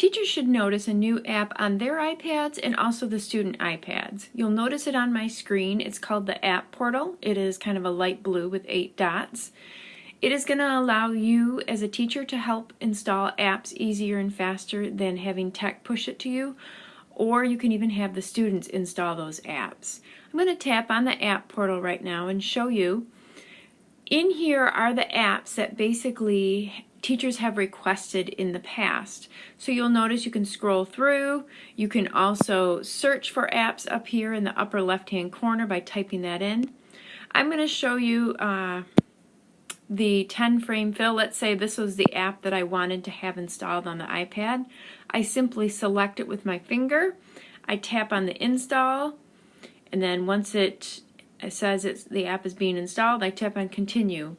Teachers should notice a new app on their iPads and also the student iPads. You'll notice it on my screen. It's called the App Portal. It is kind of a light blue with eight dots. It is going to allow you as a teacher to help install apps easier and faster than having tech push it to you, or you can even have the students install those apps. I'm going to tap on the App Portal right now and show you. In here are the apps that basically teachers have requested in the past. So you'll notice you can scroll through. You can also search for apps up here in the upper left hand corner by typing that in. I'm going to show you uh, the 10 frame fill. Let's say this was the app that I wanted to have installed on the iPad. I simply select it with my finger. I tap on the install and then once it says it's, the app is being installed, I tap on continue.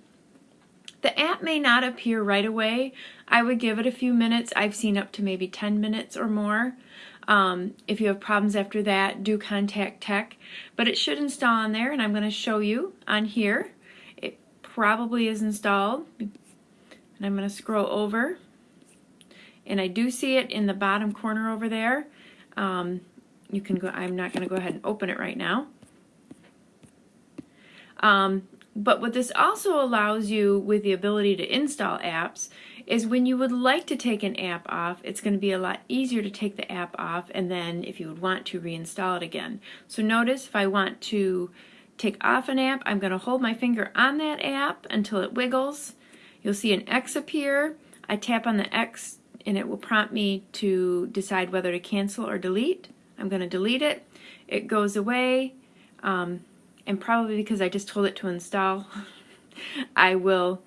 The app may not appear right away. I would give it a few minutes. I've seen up to maybe 10 minutes or more. Um, if you have problems after that, do contact tech. But it should install on there, and I'm going to show you on here. It probably is installed. And I'm going to scroll over. And I do see it in the bottom corner over there. Um, you can go, I'm not going to go ahead and open it right now. Um, but what this also allows you with the ability to install apps is when you would like to take an app off, it's going to be a lot easier to take the app off and then if you would want to reinstall it again. So notice if I want to take off an app, I'm going to hold my finger on that app until it wiggles. You'll see an X appear. I tap on the X and it will prompt me to decide whether to cancel or delete. I'm going to delete it. It goes away. Um, and probably because I just told it to install, I will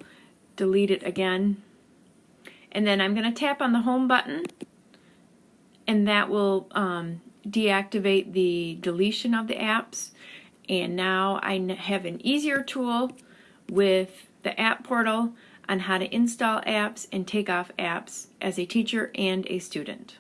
delete it again. And then I'm going to tap on the home button and that will um, deactivate the deletion of the apps. And now I have an easier tool with the app portal on how to install apps and take off apps as a teacher and a student.